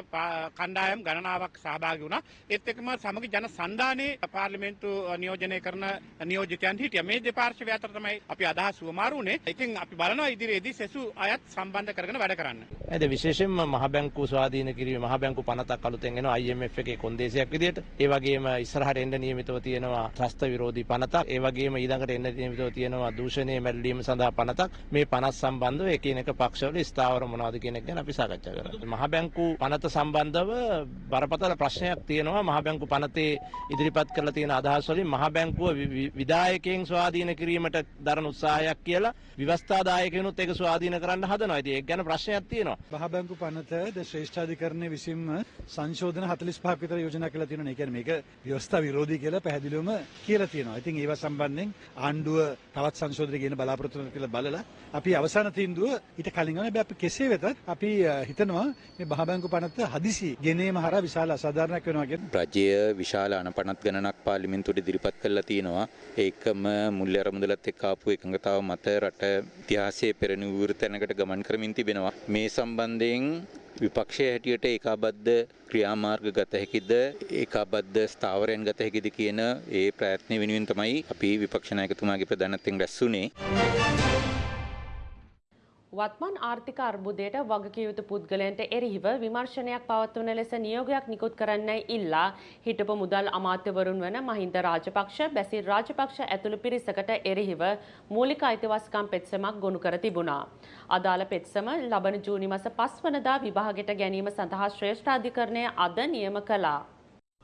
කණ්ඩායම් ගණනාවක් සහභාගී වුණා. ඒත් එක්කම සමගි ජන සන්ධානයේ පාර්ලිමේන්තු නියෝජනය කරන නියෝජිතයන් හිටියා. මේ දෙපාර්ශ්වය අතර තමයි අපි අදහස් සුවමාරු වුණේ. ඉතින් අපි බලනවා ඉදිරියේදී සෙසු අයත් සම්බන්ධ කරගෙන වැඩ කරන්න. ඇද විශේෂයෙන්ම මහ බැංකු ස්වාධීන කිරීම මහ බැංකු පනතක් අලුතෙන් එනවා IMF එකේ කොන්දේසියක් විදියට. ඒ වගේම ඉස්සරහට එන්න නියමිතව තියෙනවා ත්‍රස්ත විරෝධී පනතක්. ඒ වගේම ඊළඟට එන්න නියමිතව තියෙනවා දූෂණයේ මැල්ලීම සඳහා පනතක්. මේ පනත් සම්බන්ධව එකිනෙක පක්ෂවල ස්ථාවර මොනවද කියන එක ගැන අපි සාකච්ඡා කරා. මහ බැංකු පනත සම්බන්ධව බරපතල ප්‍රශ්නයක් තියෙනවා. මහ බැංකු පනතේ ඉදිරිපත් කරලා තියෙන අදහස් වලින් මහ බැංකුව විධායකයන් ස්වාධීන කිරීමට දරන උත්සාහයක් කියලා ව්‍යවස්ථාදායකයනුත් ඒක ස්වාධීන කරන්න හදනවා. ඉතින් ඒක ගැන ප්‍රශ්නයක් තියෙනවා. මහ බැංකු පනත ද ශ්‍රේෂ්ඨාධිකරණය විසින්ම සංශෝධන 45ක් විතර යෝජනා කරලා තියෙනවා. ඒ කියන්නේ මේක ව්‍යවස්ථා විරෝධී කියලා පැහැදිලිවම කියලා තියෙනවා. ඉතින් ඒවා සම්බන්ධයෙන් ආණ්ඩුව තවත් සංශෝධන කියන බලාපොරොත්තු වෙනවා කියලා බලලා අපි අවසාන තීන්දුව ඊට කලින් ගන්න අපි කෙසේ වෙතත් අපි හිතනවා මේ මහ බැංකු පනත හදිසි ගෙනීම හරහා විශාල අසාධාරණයක් වෙනවා කියන රජය විශාල අනපනත් ගණනක් පාර්ලිමේන්තුවට ඉදිරිපත් කරලා තියෙනවා. ඒකම මුල්‍ය අරමුදලත් එක්ක ආපු එකඟතාව මත රට ඉතිහාසයේ පෙරණිවුරු තැනකට ගමන් කරමින් තිබෙනවා. මේ සම්බන්ධයෙන් විපක්ෂය හැටියට ඒකාබද්ධ ක්‍රියාමාර්ග ගත හැකිද ඒකාබද්ධ ස්ථාවරයන් ගත හැකිද කියන ඒ ප්‍රයත්නය වෙනුවෙන් තමයි අපි විපක්ෂ නායකතුමාගේ ප්‍රධානත්වයෙන් රැස්වුනේ. වත්මන් ආර්ථික අර්බුදයට වගකිව යුතු පුද්ගලයන්ට එරෙහිව විමර්ශනයක් පවත්වන ලෙස නියෝගයක් නිකුත් කරන්නයි ඉල්ලා හිටපු මුදල් අමාත්‍යවරුන් වන මහින්ද රාජපක්ෂ බැසිල් රාජපක්ෂ ඇතුළු පිරිසකට එරෙහිව මූලික අයිතිවාසිකම් පෙත්සමක් ගොනු කර තිබුණා. අදාළ පෙත්සම ලබන ජූනි මස පස්වනදා විභාගයට ගැනීම සඳහා ශ්‍රේෂ්ඨාධිකරණය අද නියම කළා.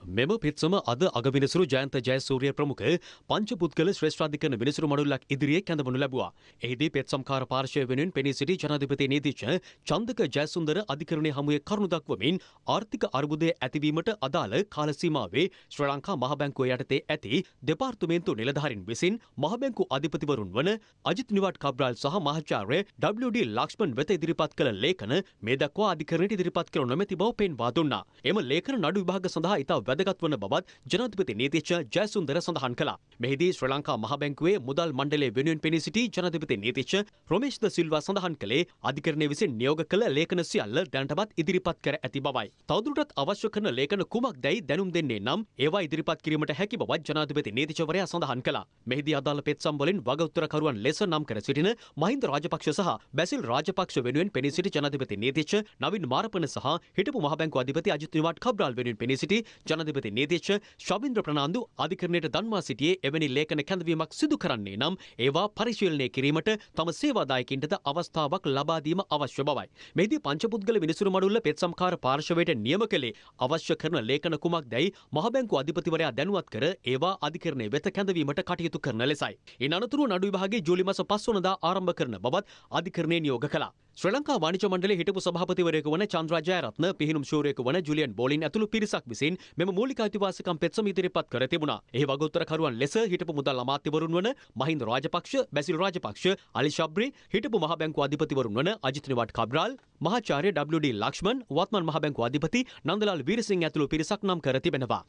මෙම පිත්සම අද අගවිනිසුරු ජයන්ත ජයසූරිය ප්‍රමුඛ පංචපුද්ගල ශ්‍රේෂ්ඨාධිකරණ විනිසුරු මඩුල්ලක් ඉදිරියේ කැඳවනු ලැබුවා. එහිදී පෙත්සම්කාර පාර්ශවය වෙනුවෙන් පෙනී සිටි ජනාධිපති නීතිඥ චන්දක ජයසුන්දර අධිකරණයේ හමුවේ කරුණු දක්වමින් ආර්ථික අර්බුදය ඇතිවීමට අදාළ කාල සීමාවේ ශ්‍රී ලංකා මහ බැංකුව යටතේ ඇති දෙපාර්තමේන්තු නිලධාරීන් විසින් මහ බැංකු අධිපතිවරුන් වන අජිත් නිවාඩ් කබ්‍රාල් සහ මහාචාර්ය WD ලක්ෂ්මන් වෙත ඉදිරිපත් කළ ලේඛන මේ දක්වා අධිකරණයට ඉදිරිපත් කර නොමැති බව පෙන්වා දුන්නා. එම ලේඛන නඩු විභාග සඳහා ඉතා වැදගත් වන බවත් ජනාධිපති නීතිඥ ජයසුන්දර සඳහන් කළා. මෙහිදී ශ්‍රී ලංකා මහ බැංකුවේ මුදල් මණ්ඩලයේ වෙනුවෙන් පෙනී සිටි ජනාධිපති නීතිඥ රොමේෂ් ද සිල්වා සඳහන් කළේ අධිකරණය විසින් නියෝග කළ ලේඛන සියල්ල දැනටමත් ඉදිරිපත් කර ඇති බවයි. තවදුරටත් අවශ්‍ය කරන ලේඛන කුමක්දැයි දැනුම් දෙන්නේ නම් ඒවා ඉදිරිපත් කිරීමට හැකි බවත් ජනාධිපති නීතිඥවරයා සඳහන් කළා. මෙහිදී අදාළ පෙත්සම් වලින් වගඋත්තරකරුවන් ලෙස නම් කර සිටින මහින්ද රාජපක්ෂ සහ බැසිල් රාජපක්ෂ වෙනුවෙන් පෙනී සිටි ජනාධිපති නීතිඥ නවින් මාරපන සහ හිටපු මහ බැංකුව අධිපති අජිත් නිවාඩ් කබ්‍රාල් වෙනුවෙන් පෙනී සිටි ජනාධිපති ජනාධිපති නීතිච්ච ශවින්ද්‍ර ප්‍රනාන්දු අධිකරණයට දන්වා සිටියේ එවැනි ලේඛන කැඳවීමක් සිදු කරන්නේ නම් ඒවා පරිශීලනය කිරීමට තම සේවාදායකින්ටද අවස්ථාවක් ලබා දීම අවශ්‍ය බවයි. මෙහිදී පංචපුද්ගල විනිසුරු මඩුල්ල පෙත්සම්කාර පාර්ශවයට නියම කළේ අවශ්‍ය කරන ලේඛන කුමක්දැයි මහබැංකු අධිපතිවරයා දැනුවත් කර ඒවා අධිකරණය වෙත කැඳවීමට කටයුතු කරන ලෙසයි. ඉන් අනතුරුව නඩු විභාගයේ ජූලි මාස 5 වනදා ආරම්භ කරන බවත් අධිකරණය නියෝග කළා. ශ්‍රී ලංකා වාණිජ මණ්ඩලයේ හිටපු සභාපතිවරයෙකු වන චන්ද්‍රා ජයරත්න පිහිනුම් ශූරයෙකු වන ජුලියන් බෝලින් ඇතුළු පිරිසක් විසින් මෙම මූලික අයිතිවාසිකම් පෙත්සම ඉදිරිපත් කර තිබුණා. එහි වගඋත්තරකරුවන් ලෙස හිටපු මුදල් අමාත්‍යවරුන් වන මහින්ද රාජපක්ෂ, බැසිල් රාජපක්ෂ, අලි ශබ්රි, හිටපු මහ බැංකු අධිපතිවරුන් වන අජිත් නිවාඩ් කබ්‍රාල්, මහාචාර්ය WD ලක්ෂ්මන්, වත්මන් මහ බැංකු අධිපති නන්දලාල් වීරසිංහ ඇතුළු පිරිසක් නම් කර තිබෙනවා.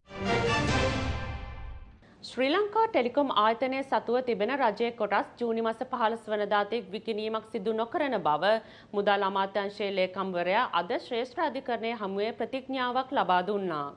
ශ්‍රී ලංකා ටෙලිකොම් ආයතනය සතුව තිබෙන රජයේ කොටස් ජූනි මස 15 වනදාතේ විකිණීමක් සිදු නොකරන බව මුදල් අමාත්‍යාංශයේ ලේකම්වරයා අද ශ්‍රේෂ්ඨ අධිකරණයේ හමුවේ ප්‍රතිඥාවක් ලබා දුන්නා.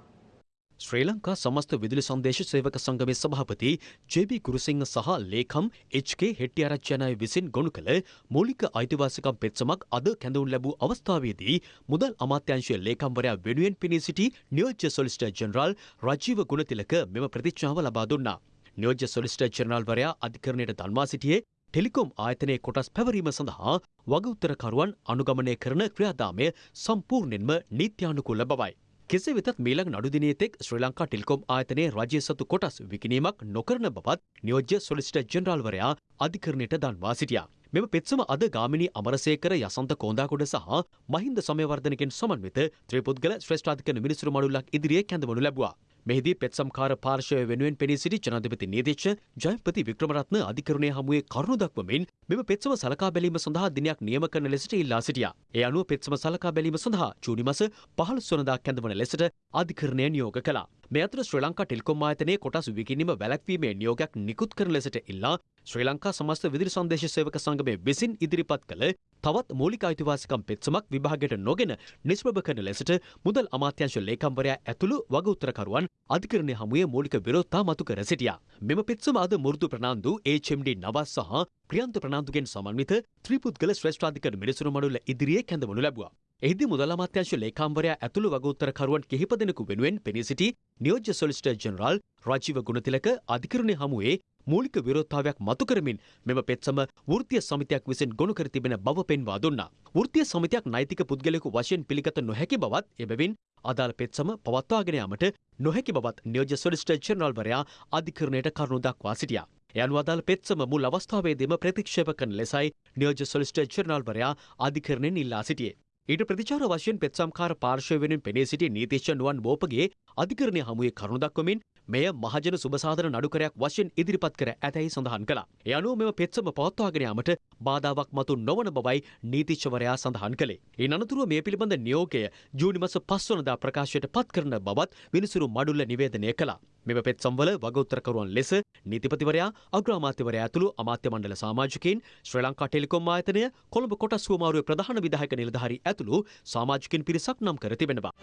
ශ්‍රී ලංකා සමස්ත විදුලි සංදේශ සේවක සංගමේ සභාපති ජේ.බී. කුරුසිංහ සහ ලේකම් එච්.කේ හෙට්ටිආරච්චි විසින් ගොනු කළ මූලික අයිතිවාසිකම් පෙත්සමක් අද කැඳවුම් ලැබූ අවස්ථාවේදී මුදල් අමාත්‍යාංශයේ ලේකම්වරයා වෙනුවෙන් පිණී සිටි නියෝජ්‍ය සොලිසිටර් ජෙනරාල් රජීව ගුණතිලක මෙම ප්‍රතිඥාව ලබා දුන්නා. නියෝජ්‍ය සොලිසිටර් ජෙනරාල්වරයා අධිකරණයට දන්වා සිටියේ ටෙලිකොම් ආයතනයේ කොටස් පැවරීම සඳහා වගඋත්තරකරුවන් අනුගමනය කරන ක්‍රියාදාමය සම්පූර්ණයෙන්ම නීත්‍යානුකූල බවයි. කෙසේ වෙතත් මීළඟ නඩු දිනේ තෙක් ශ්‍රී ලංකා ටෙලිකොම් ආයතනයේ රජය සතු කොටස් විකිණීමක් නොකරන බවත් නියෝජ්‍ය සොලිසිටර් ජෙනරාල්වරයා අධිකරණයට දන්වා සිටියා. මෙම පෙත්සම අද ගාමිණී අමරසේකර යසන්ත කෝන්දාකොඩ සහ මහින්ද සමයවර්ධනකින් සමන්විත ත්‍රිපුද්ගල ශ්‍රේෂ්ඨාධිකරණ මිනිසුරු මඩුල්ලක් ඉදිරියේ කැඳවනු ලැබුවා. මෙහිදී පෙත්සම්කාර පාර්ශවය වෙනුවෙන් පෙනී සිටි ජනාධිපති නීතිච්ච ජයපති වික්‍රමරත්න අධිකරණය හමුවේ කරුණු දක්වමින් මෙම පෙත්සම සලකා බැලීම සඳහා දිනයක් නියම කරන ලෙසට ඉල්ලා සිටියා. ඒ අනුව පෙත්සම සලකා බැලීම සඳහා ජූනි මාස 15 වනදා කැඳවන ලෙසට අධිකරණය නියෝග කළා. මේ අතර ශ්‍රී ලංකා ටෙලිකොම් ආයතනයේ කොටස් විකිණීම වැළැක්වීමේ නියෝගයක් නිකුත් කරන ලෙසට ඉල්ලා ශ්‍රී ලංකා සමස්ත විදුලි සංදේශ සේවක සංගමය විසින් ඉදිරිපත් කළ තවත් මූලික අයිතිවාසිකම් පෙත්සමක් විභාගයට නොගෙන නිෂ්ප්‍රභ කරන ලෙසට මුදල් අමාත්‍යංශ ලේකම්වරයා ඇතුළු වගඋත්තරකරුවන් අධිකරණය හමුවේ මූලික විරෝධතා මතු කර සිටියා. මෙම පෙත්සම අද මුරුදු ප්‍රනාන්දු HMD නවස් සහ ප්‍රියන්ත ප්‍රනාන්දුගෙන් සමන්විත ත්‍රිපුද්ගල ශ්‍රේෂ්ඨාධිකරණ මිනිසුරු මඩුල්ල ඉදිරියේ කැඳවනු ලැබුවා. එහිදී මුදල් අමාත්‍යාංශ ලේකම්වරයා ඇතුළු වගඋත්තරකරුවන් කිහිප දෙනෙකු වෙනුවෙන් පෙනී සිටි නියෝජ්‍ය සොලිසිටර් ජෙනරාල් රජීව ගුණතිලක අධිකරණය හමුවේ මූලික විරෝධතාවයක් මතු කරමින් මෙම පෙත්සම වෘත්තීය සමිතියක් විසින් ගොනු කර තිබෙන බව පෙන්වා දුන්නා. වෘත්තීය සමිතියක් නෛතික පුද්ගලයෙකු වශයෙන් පිළිගත නොහැකි බවත් එබැවින් අදාළ පෙත්සම පවත්වාගෙන යාමට නොහැකි බවත් නියෝජ්‍ය සොලිසිටර් ජෙනරාල්වරයා අධිකරණයට කරුණු දක්වා සිටියා. ඒ අනුව අදාළ පෙත්සම මුල් අවස්ථාවේදීම ප්‍රතික්ෂේප කරන ලෙසයි නියෝජ්‍ය සොලිසිටර් ජෙනරාල්වරයා අධිකරණයෙන් ඉල්ලා සිටියේ. ඊට ප්‍රතිචාර වශයෙන් පෙත්සම්කාර පාර්ශවය වෙනුවෙන් පෙනී සිටි නීතිච්ච නුවන් බෝපගේ අධිකරණය හමුවේ කරුණු දක්වමින් මෙය මහජන සුබසාධන නඩුකරයක් වශයෙන් ඉදිරිපත් කර ඇතැයි සඳහන් කළා. ඒ අනුව මෙම පෙත්සම පවත්වාගෙන යාමට බාධාවක් මතු නොවන බවයි නීතිච්චවරයා සඳහන් කළේ. ඒ අනතුරුව මේ පිළිබඳ නියෝගය ජූනි මාස 5 වනදා ප්‍රකාශයට පත් කරන බවත් විනිසුරු මඩුල්ල නිවේදනය කළා. මෙම පෙත්සම්වල වගඋත්තරකරුවන් ලෙස නීතිපතිවරයා අග්‍රාමාත්‍යවරයා ඇතුළු අමාත්‍ය මණ්ඩල සමාජිකයින් ශ්‍රී ලංකා ටෙලිකොම් ආයතනය කොළඹ කොටස් හුවමාරුවේ ප්‍රධාන විධායක නිලධාරී ඇතුළු සමාජිකින් පිරිසක් නම් කර තිබෙනවා.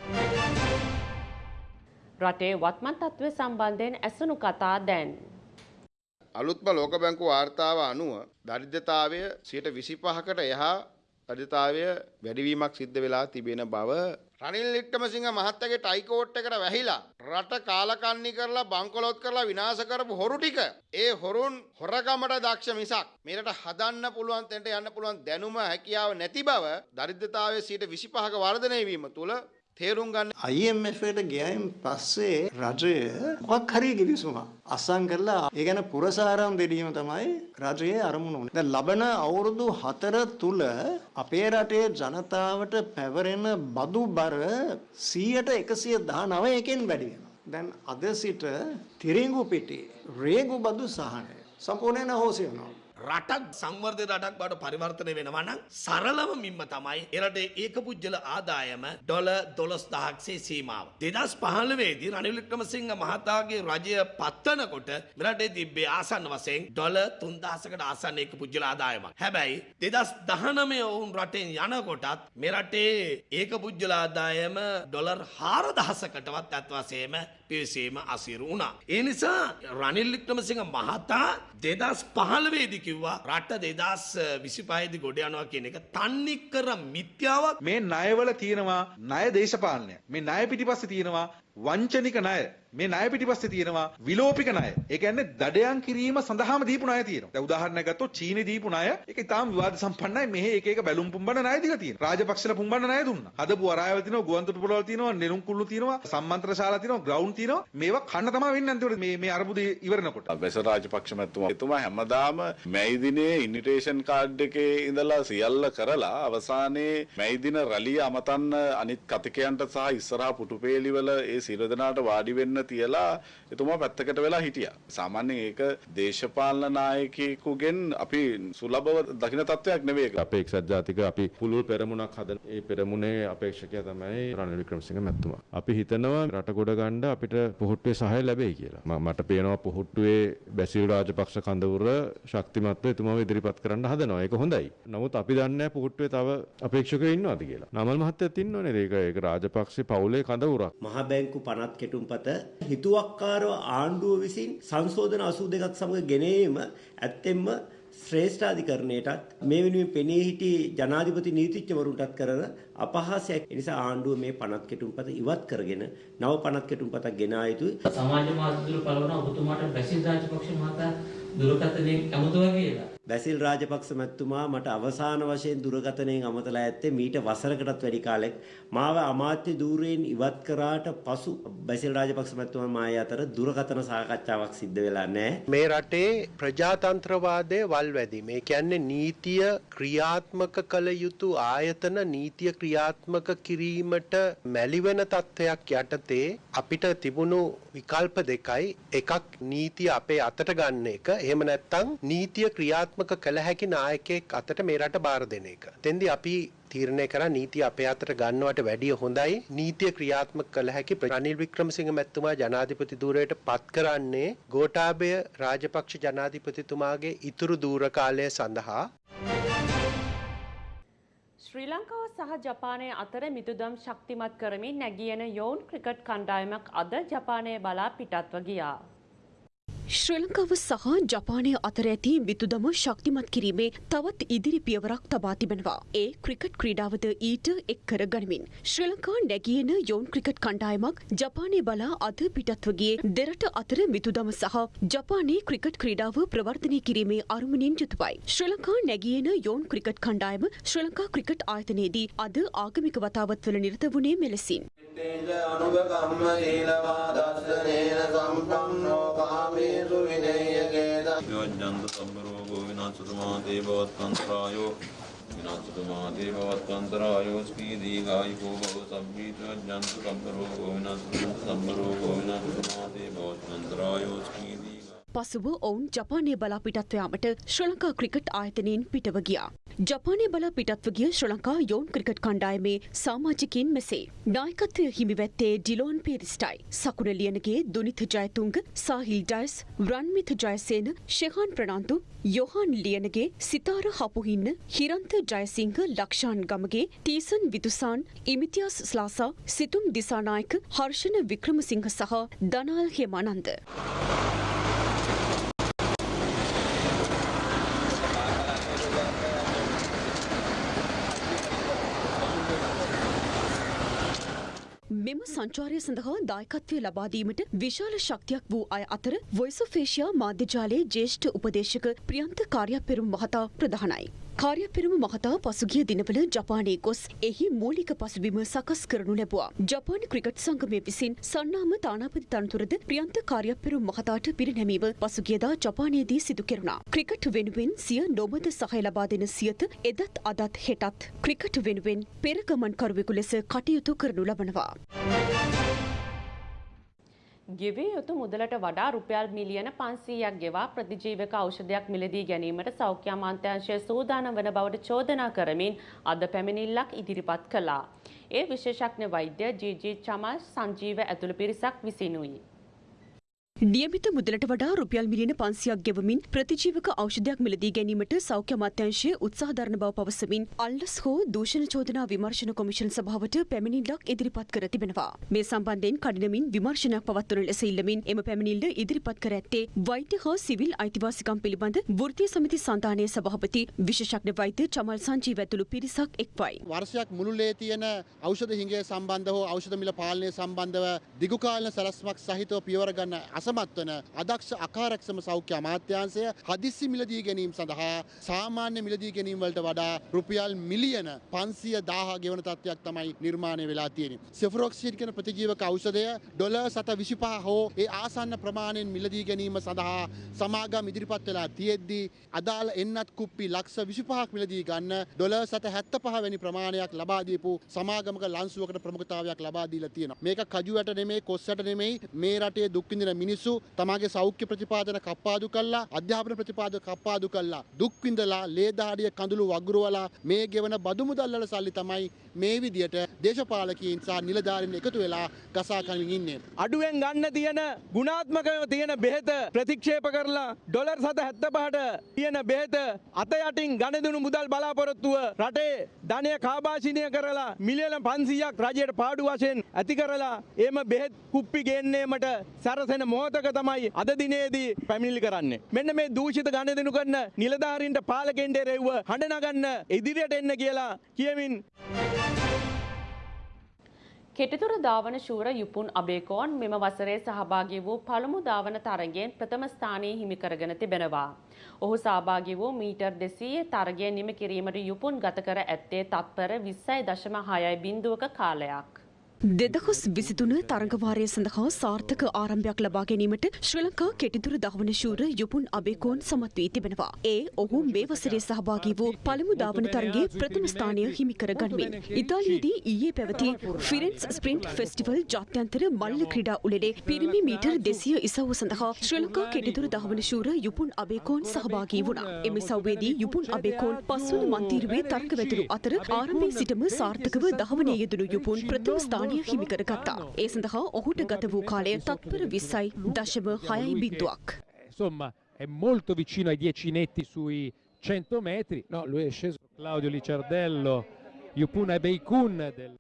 රටේ වත්මන් තත්ත්වය සම්බන්ධයෙන් ඇසුණු කතා දැන්. අලුත්ම ලෝක බැංකු වාර්තාව අනුව දරිද්‍රතාවය සියට විසිපහකට එහා දරිද්‍රතාවය වැඩිවීමක් සිද්ධ වෙලා තිබෙන බව රනිල් වික්‍රමසිංහ මහත්තයාගේ ටයිකෝට් එකට වැහිලා රට කාලකන්ණි කරලා බංකොලොත් කරලා විනාශ කරපු හොරු ටික ඒ හොරුන් හොරකමට දක්ෂ මිසක් මේකට හදන්න පුළුවන් තැනට යන්න පුළුවන් දැනුම හැකියාව නැති බව දරිද්‍රතාවයේ 25ක වර්ධනය වීම තුළ තේරුම් ගන්න IMF එකට ගියයින් පස්සේ රජය මොකක් හරි කිවිසුමක් අසං කරලා ඒ ගැන පුරසාරම් දෙදීම තමයි රජයේ අරමුණ උනේ. දැන් ලබන අවුරුදු 4 තුල අපේ රටේ ජනතාවට පැවරෙන බදු බර 100ට 119කින් වැඩි වෙනවා. දැන් අද සිට තිරිඟු පිටි රේගු බදු සහනය සම්පූර්ණයෙන් අහෝසි වෙනවා. රටක් සංවර්ධ රටක් බවට පරිවර්තනය වෙනවා නම් සරලම මින්ම තමයි එරටේ ඒකපුජ්‍යල ආදායම ඩොල දොළොස් දහක්සේ සීමාව. දෙදස් පහළවේදී රනිල් වික්‍රමසිංහ මහතාගේ රජය පත්වනකොට මෙරටේ තිබ්බේ ආසන්න වශයෙන් ඩොල තුන්දහසකට ආසන්න ඒක පුජ්‍යල ආදායමක්. හැබැයි දෙදස් දහනමය ඔවුන් රටෙන් යනකොටත් මෙරටේ ඒක පුජ්‍යල ආදායම ඩොලර් හාරදහසකටවත් ඇත්වසේම පිවිසීම අසිරු වුණා. ඒ නිසා රනිල් වික්‍රමසිංහ මහතා දෙදස් පහළවේදී කිව්වා රට දෙදස් විසිපහහිදි ගොඩ යනවා කියන එක තන්නික්කර මිත්‍යාවක් මේ ණයවල තියෙනවා ණය දේශපාලනය. මේ ණය පිටිපස්සේ තියෙනවා වංචනික ණය. මේ ණය පිටිපස්සේ තියෙනවා විලෝපික ණය. ඒ කියන්නේ දඩයන් කිරීම සඳහාම දීපු ණය තියෙනවා. දැන් උදාහරණයක් ගත්තොත් චීනේ දීපු ණය ඒක ඉතාම විවාද සම්පන්නයි. මෙහි එක එක බැලුම් පුම්බන ණය දීලා තියෙනවා. රාජපක්ෂලා පුම්බන ණය දුන්නා. හදපු වරායවල තියෙනවා, ගුවන්තොටු පොළවල් තියෙනවා, නෙළුම් කුල්ලු තියෙනවා, සම්මන්ත්‍රණ ශාලා තියෙනවා, ග්‍රවුන්ඩ් තියෙනවා. මේවා කන්න තමයි වෙන්නේ අන්තිමට මේ මේ අරබුදේ ඉවරනකොට. බැස රාජපක්ෂ මැතිතුමා එතුමා හැමදාම මැයි දිනේ ඉන්විටේෂන් කාඩ් එකේ ඉඳලා සියල්ල කරලා අවසානයේ මැයි දින රැළිය අමතන්න අනිත් කතිකයන්ට සහ ඉස්සරහා පුටුපේලිවල ඒ සියලු දෙනාට වාඩි වෙන්න තියලා එතුමා පැත්තකට වෙලා හිටියා. සාමාන්‍යයෙන් ඒක දේශපාලන නායකයෙකුගෙන් අපි සුලභව දකින තත්වයක් නෙවෙයි. අපේ එක්සත් ජාතික අපි පුළුල් පෙරමුණක් හදන ඒ පෙරමුණේ අපේක්ෂකයා තමයි රනිල් වික්‍රමසිංහ මැතිතුමා. අපි හිතනවා රට ගොඩ ගන්න අපිට පොහොට්ටුවේ සහාය ලැබෙයි කියලා. මට පේනවා පොහොට්ටුවේ බැසිල් රාජපක්ෂ කඳවුර ශක්තිමත්ව එතුමාව ඉදිරිපත් කරන්න හදනවා. ඒක හොඳයි. නමුත් අපි දන්නේ නැහැ පොහොට්ටුවේ තව අපේක්ෂකයෝ ඉන්නවද කියලා. නමල් මහත්තයත් ඉන්නවනේ. ඒක ඒක රාජපක්ෂ පවුලේ කඳවුරක්. මහ බැංකු පනත් කෙටුම්පත හිතුවක්කාරව ආණ්ඩුව විසින් සංශෝධන 82ක් සමග ගෙනීම ඇත්තෙන්ම ශ්‍රේෂ්ඨාධිකරණයටත් මේ වෙනුවෙන් පෙනී සිටි ජනාධිපති නීතිඥවරුන්ටත් කරන අපහාසයක්. ඒ නිසා ආණ්ඩුව මේ පනත් කෙටුම්පත ඉවත් කරගෙන නව පනත් කෙටුම්පතක් ගෙනා යුතුයි. සමාජ මාධ්‍ය තුල පළවන ඔබතුමාට බැසිල් රාජපක්ෂ මහතා දුරකථනයෙන් ඇමතුවා කියලා. බැසිල් රාජපක්ෂ මැතිතුමා මට අවසාන වශයෙන් දුරකථනයෙන් අමතලා ඇත්තේ මීට වසරකටත් වැඩි කාලෙක් මාව අමාත්‍ය ධූරයෙන් ඉවත් කරාට පසු බැසිල් රාජපක්ෂ මැතිතුමා මාය අතර දුරකථන සාකච්ඡාවක් සිද්ධ වෙලා නැහැ. මේ රටේ ප්‍රජාතන්ත්‍රවාදය වල්වැදීම. ඒ කියන්නේ නීතිය ක්‍රියාත්මක කළ යුතු ආයතන නීතිය ක්‍රියාත්මක කිරීමට මැලිවෙන තත්ත්වයක් යටතේ අපිට තිබුණු විකල්ප දෙකයි. එකක් නීතිය අපේ අතට ගන්න එක. එහෙම නැත්නම් නීතිය ක්‍රියාත්මක කළ හැකි නායකයෙක් අතට මේ රට බාර දෙන එක. තෙන්දී අපි තීරණය කරා නීතිය අපේ අතට ගන්නවට වැඩිය හොඳයි නීතිය ක්‍රියාත්මක කළ හැකි රනිල් වික්‍රමසිංහ මැතිතුමා ජනාධිපති ධූරයට පත් කරන්නේ ගෝඨාභය රාජපක්ෂ ජනාධිපතිතුමාගේ ඉතුරු දූර කාලය සඳහා ශ්‍රී ලංකාව සහ ජපානය අතර මිතුදම් ශක්තිමත් කරමින් නැගියන යෝන් ක්‍රිකට් කණ්ඩායමක් අද ජපානය බලා පිටත්ව ගියා. ශ්‍රී ලංකාව සහ ජපානය අතර ඇති විතුදම ශක්තිමත් කිරීමේ තවත් ඉදිරි පියවරක් තබා තිබෙනවා. ඒ ක්‍රිකට් ක්‍රීඩාවද ඊට එක් කර ගනිමින්. ශ්‍රී ලංකා නැගියන යෝන් ක්‍රිකට් කණ්ඩායමක් ජපානය බලා අද පිටත්ව ගියේ දෙරට අතර මිතුදම සහ ජපානයේ ක්‍රිකට් ක්‍රීඩාව ප්‍රවර්ධනය කිරීමේ අරමුණින් යුතුවයි. ශ්‍රී ලංකා නැගියන යෝන් ක්‍රිකට් කණ්ඩායම ශ්‍රී ලංකා ක්‍රිකට් ආයතනයේදී අද ආගමික වතාවත්වල නිරත වුණේ මෙලෙසින්. අනුගකම්ම සීලවා දස්සනේන සම්පන්නෝ කාමේසු विनयकेदम्बरो गोविनाचतुमादेववत्कन्तरायो विनाचतुमादेववत्कन्तरायोऽस्पीदीगायिको भव संवीतजन्तु कम्बरो गोविनाचतुम्बरो गोविनाचतुमादेववत्कन्तरायोऽस्पीदि ගායිකෝ බව සබ්බීත ජන්තු සම්බරෝගෝ විනාශතුමාත සම්බරෝගෝ විනාශතුමාතේ බවත්තන්තරායෝ ස්පීදී පසුව ඔවුන් ජපානය බලා පිටත්ව යාමට ශ්‍රී ලංකා ක්‍රිකට් ආයතනයෙන් පිටව ගියා. ජපානය බලා පිටත්ව ගිය ශ්‍රී ලංකා යෝන් ක්‍රිකට් කණ්ඩායමේ සමාජිකින් මෙසේ. නායකත්වය හිමිවැත්තේ ඩිලෝන් පේරිස්ටයි. සකුණ ලියනගේ දුනිත ජයතුංග, සාහිල් ඩයස්, රන්මිත ජයසේන, ශෙහාන් ප්‍රනාන්තු, යොහන් ලියනගේ, සිතාර හපුහින්න, හිරන්ත ජයසිංහ ලක්ෂාන් ගමගේ, තීසන් විදුසාන්, ඉමිතියාස් ස්ලාසා, සිතුම් දිසානායක, හර්ෂණ වික්‍රමසිංහ සහ දනාල් හෙමානන්ද. මෙම සංචාරය සඳහා දායකත්වය ලබාදීමට විශාල ශක්තියක් වූ අය අතර වොයිස් ඔෆ් ඒෂියා මාධ්‍යජාලයේ ජ්‍යෙෂ්ඨ උපදේශක ප්‍රියන්ත කාර්යපෙරුම් මහතා ප්‍රධානයි. කාර්යපෙරුම මහතා පසුගිය දිනවල ජපානයේ ගොස් එහි මූලික පසුබිම සකස් කරනු ලැබුවා. ජපාන ක්‍රිකට් සංගමය විසින් සන්නාම තානාපති තනතුරද ප්‍රියන්ත කාර්යපෙරුම් මහතාට පිරිනැමීම පසුගියදා ජපානයේදී සිදු කෙරුණා. ක්‍රිකට් වෙනුවෙන් සිය නොමද සහය ලබා දෙන සියත එදත් අදත් හෙටත් ක්‍රිකට් වෙනුවෙන් පෙරගමන්කරුවෙකු ලෙස කටයුතු කරනු ලබනවා. ගෙවිය යුතු මුදලට වඩා රුපියල් මිලියන 500ක් ගෙවා ප්‍රතිජීවක ඖෂධයක් මිලදී ගැනීමට සෞඛ්‍ය අමාත්‍යාංශය සූදානම් වන බවට චෝදනා කරමින් අද පැමිණිල්ලක් ඉදිරිපත් කළා. ඒ විශේෂඥ වෛද්‍ය ජී.ජී. චමල් සංජීව ඇතුළු පිරිසක් විසිනුයි. නියමිත මුදලට වඩා රුපියල් මිලියන පන්සියක් ගෙවමින් ප්‍රතිජීවක ඖෂධයක් මිලදී ගැනීමට සෞඛ්‍ය අමාත්‍යංශය උත්සාහ දරන බව පවසමින් අල්ලස් හෝ දූෂණ චෝදනා විමර්ශන කොමිෂන් සභාවට පැමිණිල්ලක් ඉදිරිපත් කර තිබෙනවා. මේ සම්බන්ධයෙන් කඩිනමින් විමර්ශනයක් පවත්වන ලෙස ඉල්ලමින් එම පැමිණිල්ල ඉදිරිපත් කර ඇත්තේ වෛද්‍ය හා සිවිල් අයිතිවාසිකම් පිළිබඳ වෘත්තීය සමිති සන්ධානයේ සභාපති විශේෂඥ වෛද්‍ය චමල් සංජීව ඇතුළු පිරිසක් එක්වයි. වර්ෂයක් මුළුල්ලේ තියෙන ඖෂධ හිඟය සම්බන්ධ හෝ ඖෂධ මිල පාලනය සම්බන්ධව දිගුකාලන සැලැස්මක් සහිතව පියවර ගන්න අසමත් වන අදක්ෂ අකාරක්ෂම සෞඛ්‍ය අමාත්‍යාංශය හදිස්සි මිලදී ගැනීම සඳහා සාමාන්‍ය මිලදී ගැනීම වලට වඩා රුපියල් මිලියන 510 ගෙවන තත්ත්වයක් තමයි නිර්මාණය වෙලා තියෙන්නේ. සෙෆරොක්සිඩ් කියන ප්‍රතිජීවක ඖෂධය ඩොලර් 725 හෝ ඒ ආසන්න ප්‍රමාණයෙන් මිලදී ගැනීම සඳහා සමාගම් ඉදිරිපත් වෙලා තියෙද්දී අදාළ එන්නත් කුප්පි ලක්ෂ 25ක් මිලදී ගන්න ඩොලර් 775 වැනි ප්‍රමාණයක් ලබා දීපු සමාගමක ලන්සුවකට ප්‍රමුඛතාවයක් ලබා දීලා තියෙනවා. මේක කජුවට නෙමෙයි කොස්සට නෙමෙයි මේ රටේ දුක් විඳින මිනිස්සු තමාගේ සෞඛ්‍ය ප්‍රතිපාදන කප්පාදු කළා අධ්‍යාපන ප්‍රතිපාදන කප්පාදු කළා. දුක් විඳලා ලේ දහඩිය කඳුළු වගුරුවලා මේ ගෙවන බදු මුදල් වල සල්ලි තමයි මේ විදියට දේශපාලකයන් සහ නිලධාරීන් එකතු වෙලා ගසා කමින් ඉන්නේ. අඩුවෙන් ගන්න තියෙන ගුණාත්මකව තියෙන බෙහෙත ප්‍රතික්ෂේප කරලා ඩොලර් සත හැත්තපහට තියෙන බෙහෙත අත යටින් ගණදුණු මුදල් බලාපොරොත්තුව රටේ ධනය කාභාෂිනය කරලා මිලියන පන්සීයක් රජයට පාඩු වශයෙන් ඇති කරලා එම බෙහෙත් කුප්පි ගෙන්නේමට සැරසෙන මොහොතක තමයි අද දිනේදී පැමිණිලි කරන්නේ. මෙන්න මේ දූෂිත ගණදෙනු කරන නිලධාරීන්ට පාලකෙන්ට එරෙව්ව හඬ නගන්න ඉදිරියට එන්න කියලා කියමින් කෙටිතුර ධාවන ශූර යුපුන් අබේකෝන් මෙම වසරේ සහභාගී වූ පළමු ධාවන තරගෙන් ප්‍රථම ස්ථානයේ හිමි කරගෙන තිබෙනවා. ඔහු සහභාගී වූ මීටර් දෙසීය තරගය නිම කිරීමට යුපුන් ගත කර ඇත්තේ තත්පර විස්සයි දශම හයයි බින්දුවක කාලයක්. දෙදහස් විසිතුන තරඟවාරය සඳහා සාර්ථක ආරම්භයක් ලබා ගැනීමට ශ්‍රී ලංකා කෙටිදුර දහවන ශූර යුපුන් අබේකෝන් සමත් වී තිබෙනවා. ඒ ඔහු මේ වසරේ සහභාගී වූ පළමු ධාවන තරගයේ ප්‍රථම ස්ථානය හිමි කර ගනිමින්. ඉතාලියේදී ඊයේ පැවති ෆිරෙන්ස් ස්ප්‍රින්ට් ෆෙස්ටිවල් ජාත්‍යන්තර මල්ල ක්‍රීඩා උළෙලේ පිරිමි මීටර් දෙසිය ඉසව්ව සඳහා ශ්‍රී ලංකා කෙටිදුර දහවන ශූර යුපුන් අබේකෝන් සහභාගී වුණා. එම ඉසව්වේදී යුපුන් අබේකෝන් පස්වන මන්තීරුවේ තර්ක වැතුරු අතර ආරම්භයේ සිටම සාර්ථකව දහවනයේ යෙදුණු යුපුන් ප්‍රථම ස්ථානය ස්ථානය හිමි කරගත්තා. ඒ සඳහා ඔහුට ගත වූ කාලය තත්පර විස්සයි දශම හයයි බින්දුවක්. Insomma, è molto vicino ai 10 netti sui 100 metri. No, lui è sceso Claudio Licerdello, Yupuna Beikun del...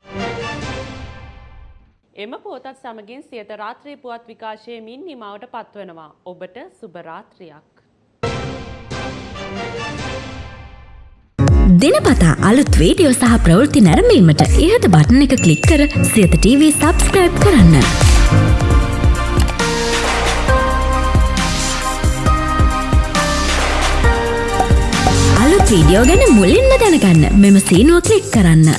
එම පෝතත් සමගින් සියත රාත්‍රී පුවත් විකාශයමින් නිමාවට පත්වනවා. ඔබට සුභරාත්‍රයක්. දෙනපතා අලුත් වීඩියෝ සහ ප්‍රවෘත්ති නැරඹීමට ඉහත බටන එක ක්ලික් කර සියත TV සබස්ක්‍රයිබ් කරන්න. අලුත් වීඩියෝ ගැන මුලින්ම දැනගන්න මෙම සීනුව ක්ලික් කරන්න.